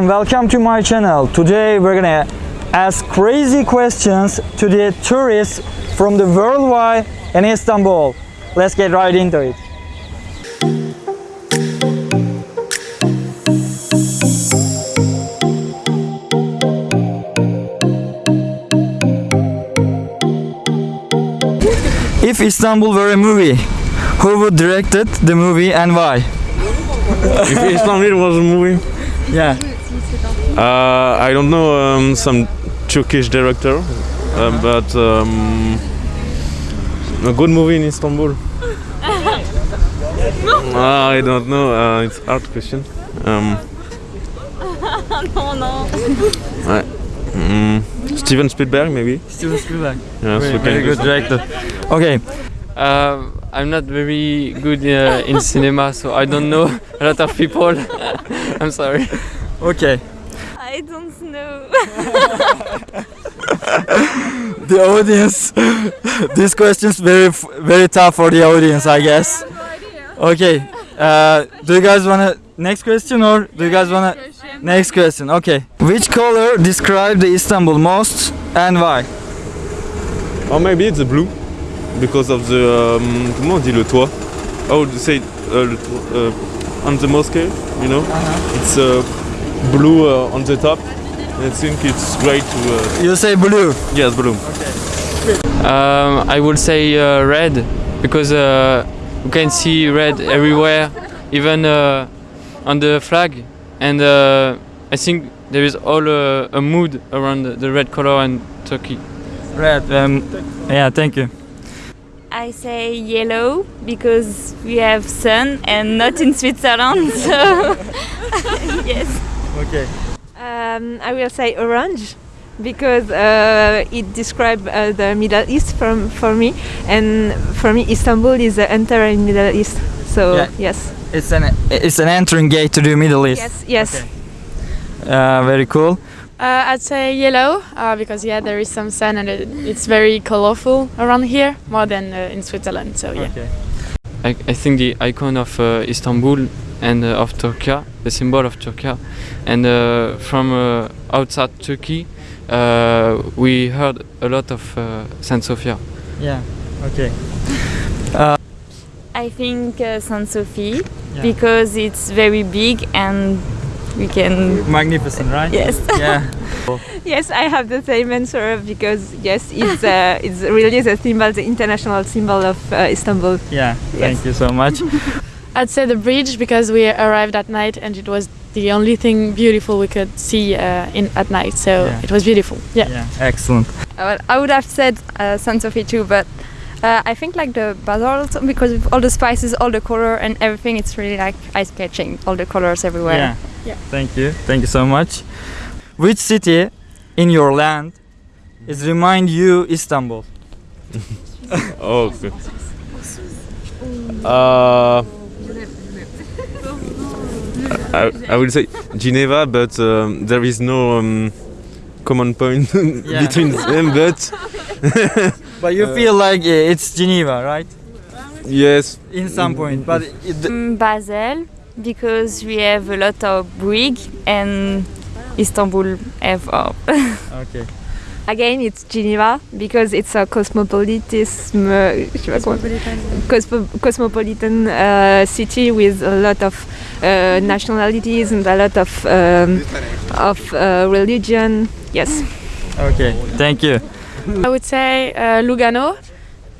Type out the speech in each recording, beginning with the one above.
Everyone, welcome to my channel. Today we're gonna ask crazy questions to the tourists from the worldwide in Istanbul. Let's get right into it. If Istanbul were a movie, who would directed the movie and why? if Istanbul was a movie, Yeah. Uh, I don't know um, some Turkish director, uh, but um, a good movie in Istanbul. Ah, I don't know. Uh, it's hard question. Um, no. ouais. Mm, Steven Spielberg, maybe. Steven Spielberg. Yes, Very, very good director. Okay, Um, I'm not very good uh, in cinema, so I don't know a lot of people. I'm sorry. okay. I don't know. The audience. this question is very, very tough for the audience, I guess. Okay. Uh, do you guys wanna next question or do you guys wanna next question? Okay. Which color describe the Istanbul most and why? Or maybe it's the blue, because of the um, comment on dit le toit? Oh, you say uh, le toit, uh, on the mosque, you know? It's uh, blue uh, on the top. I think it's great to. Uh, You say blue. yes, blue. Um, I will say uh, red because uh, you can see red everywhere, even uh, on the flag, and uh, I think there is all uh, a mood around the, the red color and Turkey. Red. Um, yeah, thank you. I say yellow because we have sun and not in Switzerland. So yes. Okay. Um, I will say orange because uh, it describes uh, the Middle East from, for me, and for me Istanbul is the entire Middle East. So Yeah. yes, It's an it's an entering gate to the Middle East. yes, yes. Okay. Uh, very cool. Uh, I'd say yellow uh, because yeah, there is some sun and it, it's very colorful around here more than uh, in Switzerland. So yeah. Okay. I, I think the icon of uh, Istanbul and uh, of Turkey, the symbol of Turkey, and uh, from uh, outside Turkey, uh, we heard a lot of uh, Saint Sophia. Yeah. Okay. I think uh, Saint Sophie Yeah. because it's very big and we can. Magnificent, right? Yes. Yeah. Yes, I have the same answer because yes, it's uh, it's really the symbol, the international symbol of uh, Istanbul. Yeah. Yes. Thank you so much. I'd say the bridge because we arrived at night and it was the only thing beautiful we could see uh, in at night. So Yeah. it was beautiful. Yeah. yeah. Excellent. Uh, I would have said uh, Saint Sophie too, but uh, I think like the bazaar also because with all the spices, all the color and everything, it's really like ice catching. All the colors everywhere. Yeah. Yeah. Thank you. Thank you so much. Which city in your land is remind you Istanbul? Oh, okay. Uh, I, I will say Geneva, but um, there is no um, common point Yeah. between them. But But you Uh, feel like it's Geneva, right? yes, In some point, but it, Mm, Basel because we have a lot of brig and Istanbul have. Uh, okay. Again, it's Geneva because it's a cosmopolitism, uh, je sais pas comment- cosmo- cosmopolitan uh, city with a lot of uh, nationalities and a lot of um, of uh, religion. Yes. Okay. Thank you. I would say uh, Lugano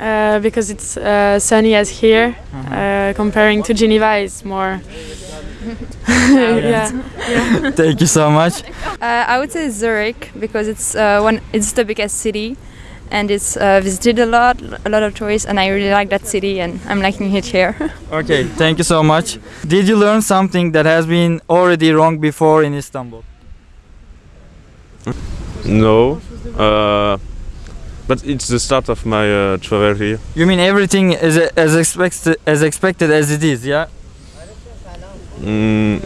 uh, because it's uh, sunny as here. Uh, comparing to Geneva, it's more. yeah. Thank you so much. Uh, I would say Zurich because it's uh, one. It's the biggest city, and it's uh, visited a lot, a lot of tourists, and I really like that city, and I'm liking it here. Okay. Thank you so much. Did you learn something that has been already wrong before in Istanbul? no. Uh, but it's the start of my uh, travel here. You mean everything is as expected as expected as it is, yeah? Mm,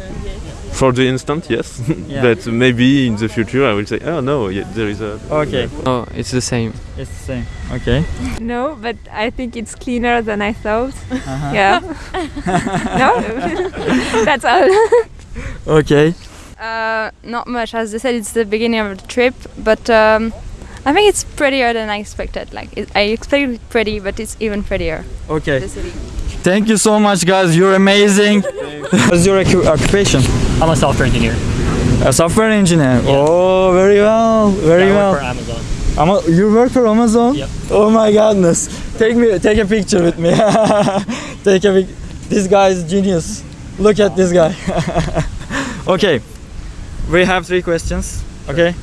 for the instant, yes. Yeah. but maybe in the future, I will say, oh no, yeah, there is a. Okay. Oh, it's the same. It's the same. Okay. No, but I think it's cleaner than I thought. Uh-huh. Yeah. no, that's all. Okay. Uh, not much, as I said, it's the beginning of the trip, but um, I think it's prettier than I expected. Like it, I expected pretty, but it's even prettier. Okay. The city. Thank you so much, guys. You're amazing. What's your occupation? I'm a software engineer. A software engineer. Oh, very well, very I well. work for Amazon. Ama you work for Amazon? Yep. Oh my goodness. Take me take a picture with me. take a pic. This guy is genius. Look at this guy. okay. We have three questions. Okay.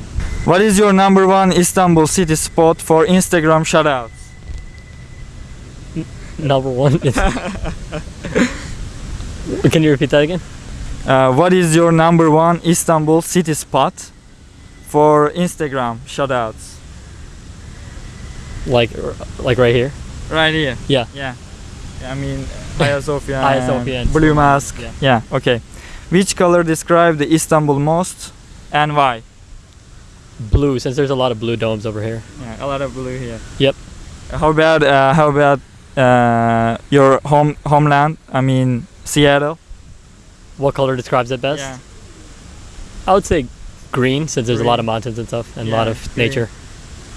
What is your number one Istanbul city spot for Instagram shoutouts? Number one. is- Can you repeat that again? Uh, what is your number one Istanbul city spot for Instagram shoutouts? Like, like right here. Right here. Yeah. Yeah. I mean, Hagia Sophia. Hagia Sophia Blue Mask. Mosque, Yeah. Okay. Which color describe the Istanbul most and why? Blue, since there's a lot of blue domes over here. Yeah, a lot of blue here. Yep. How about uh, how about uh, your home homeland? I mean Seattle. What color describes it best? Yeah. I would say green, since there's a lot of mountains and stuff, and a lot of green. nature.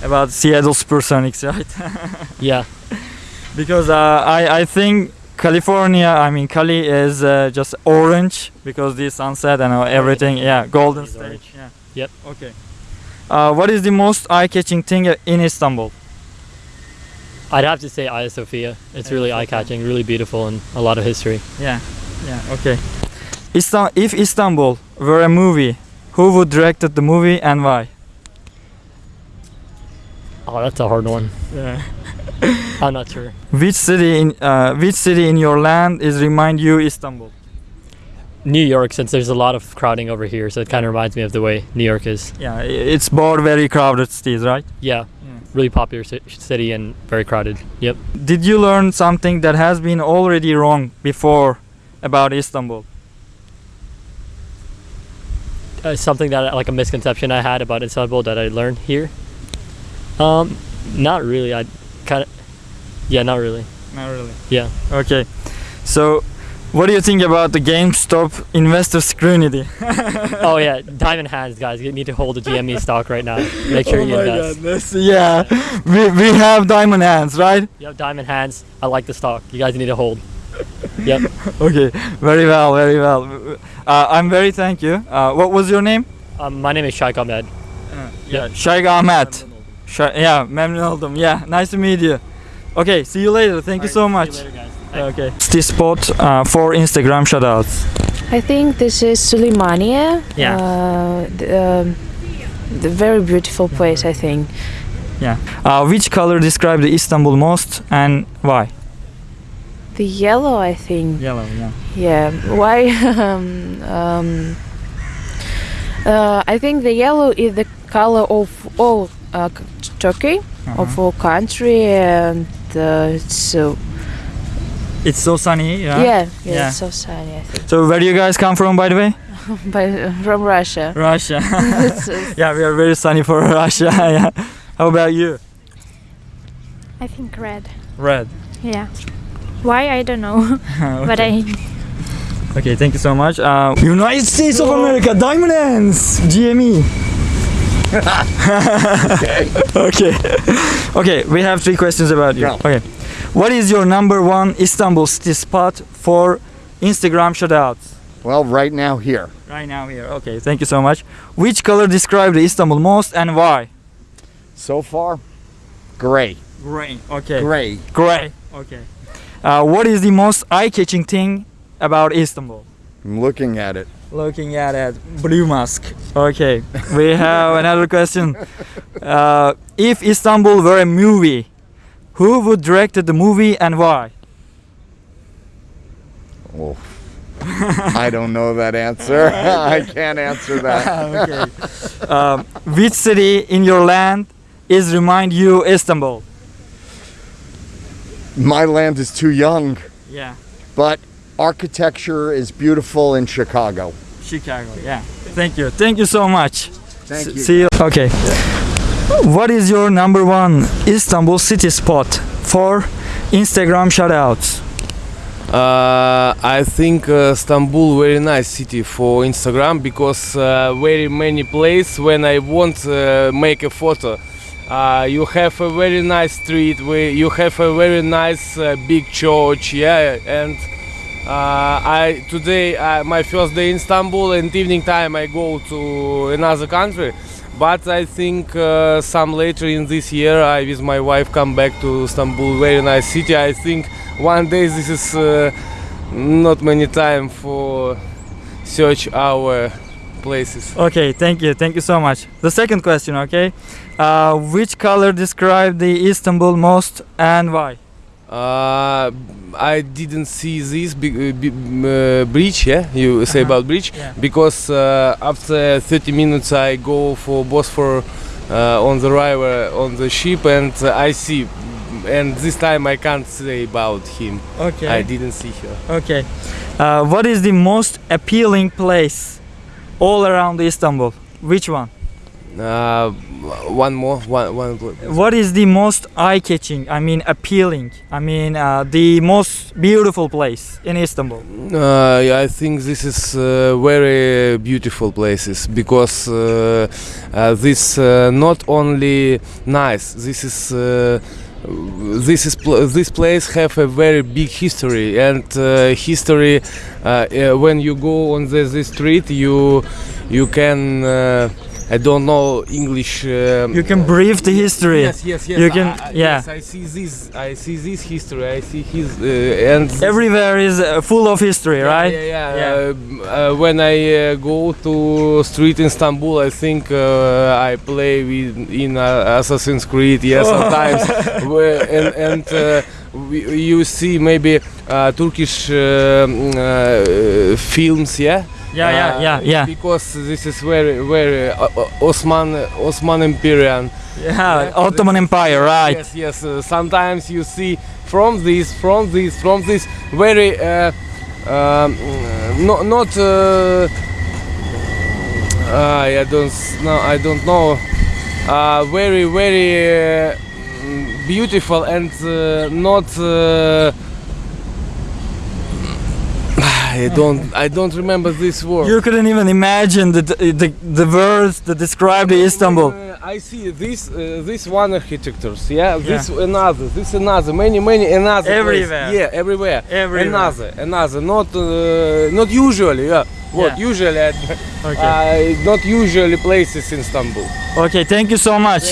About Seattle Supersonics, right? Yeah. because uh, I I think California, I mean Cali is uh, just orange because the sunset and uh, everything. Yeah, Golden State. Yeah. Yep. Okay. Uh, what is the most eye-catching thing in Istanbul? I'd have to say Hagia Sophia. It's really eye-catching, really beautiful, and a lot of history. Yeah. Yeah. Okay. Istan- if Istanbul were a movie, who would directed the movie and why? Oh, that's a hard one. Yeah. I'm not sure. Which city in uh, which city in your land is remind you Istanbul? New York, since there's a lot of crowding over here, so it kind of reminds me of the way New York is. Yeah, it's both very crowded cities, right? Yeah, Yeah. Really popular city and very crowded. Yep. Did you learn something that has been already wrong before about Istanbul? Uh, something that like a misconception I had about Istanbul that I learned here. Um, not really. I kind of, yeah, not really. Not really. Yeah. Okay. So, what do you think about the GameStop investor scrutiny? oh yeah, diamond hands, guys. You need to hold the GME stock right now. Make sure oh you my invest. goodness. Yeah, we, we have diamond hands, right? You have diamond hands. I like the stock. You guys need to hold. Yep. Okay, very well, very well. Uh, I'm very thank you. Uh, what was your name? Um, my name is Shaikh Ahmed. Yeah, Shaykh Ahmet. Sh- yeah, memnun oldum. Yeah, nice to meet you. Okay, see you later. Thank you so much. Okay. This spot uh, for Instagram shoutouts. I think this is Suleimania. Yeah. Uh, the, um, the very beautiful place, I think. Yeah. Uh, which color describe the Istanbul most and why? The yellow, I think. Yellow. Yeah. Yeah. Why? um, um, uh, I think the yellow is the color of all uh, c- Turkey, of all country, and uh, so It's so sunny. Yeah. yeah, yeah, Yeah. it's so sunny. I think. So where do you guys come from, by the way? But from Russia. Russia. Yeah, we are very sunny for Russia. yeah. How about you? I think red. Red. Yeah. Why I don't know, but I Okay, thank you so much. Uh, United States of America, Diamond Hands, GME. okay. okay. Okay, we have three questions about you. Yeah. Okay. What is your number one Istanbul city spot for Instagram shoutouts? Well, right now here. Right now here. Okay, thank you so much. Which color describe the Istanbul most and why? So far, gray. Gray. Okay. Gray. Gray. Okay. Uh, what is the most eye-catching thing about Istanbul? I'm looking at it. Looking at it, blue mask. Okay, we have another question. Uh, if Istanbul were a movie, who would direct the movie and why? Oh. I don't know that answer. I can't answer that. okay. Um, which city in your land is remind you Istanbul? My land is too young, Yeah, but architecture is beautiful in Chicago. Chicago. Yeah. Thank you. Thank you so much. Thank S- you. See you. Okay. What is your number one Istanbul city spot for Instagram shoutouts? Uh, I think uh, Istanbul very nice city for Instagram because uh, very many place when I want uh, make a photo. Uh, you have a very nice street. You have a very nice uh, big church. Yeah, and uh, I today my first day in Istanbul and evening time I go to another country. But I think uh, some later in this year I with my wife come back to Istanbul. Very nice city. I think one day this is uh, not many time for search our places. Okay, thank you, thank you so much. The second question, okay? Uh, which color describe the Istanbul most and why? Uh, I didn't see this uh, uh, bridge. Yeah, you say Uh-huh. about bridge Yeah. because uh, after 30 minutes I go for Bosphor uh, on the river on the ship and uh, I see. And this time I can't say about him. Okay. I didn't see her. Okay. Uh, what is the most appealing place all around Istanbul? Which one? Uh, one more. One. One. What is the most eye-catching? I mean, appealing. I mean, uh, the most beautiful place in Istanbul. Uh, yeah, I think this is uh, very beautiful places because uh, uh, this uh, not only nice. This is this is pl- this place have a very big history and uh, history. Uh, uh, when you go on the, the street, you you can. I don't know English. Um, You can breathe the history. Yes, yes, yes. You can, I- I- yeah. Yes, I see this. I see this history. I see his uh, and Everywhere is uh, full of history, right? yeah, yeah. Uh, uh, when I uh, go to street in Istanbul, I think uh, I play with in uh, Assassin's Creed. Yeah, sometimes, and and uh, you see maybe uh, Turkish uh, uh, films. Yeah. Yeah, yeah, Uh, yeah, yeah. Because this is very, very uh, uh, Osman Osman Empire. Yeah, Ottoman Empire, right? Yes, yes. Uh, sometimes you see from this, from this, from this very uh, um, not not. Uh, I don't no, I don't know. Uh, very, very beautiful and uh, not. I don't. I don't remember this word. You couldn't even imagine the the, the words that describe the Istanbul. Uh, I see this uh, this one architectures, yeah, this another, this another, many many another. place. Everywhere. Yeah, everywhere. Everywhere. Another, another. Not uh, not usually. Yeah. What Yeah. usually? I, Okay. not usually places in Istanbul. Okay, thank you so much.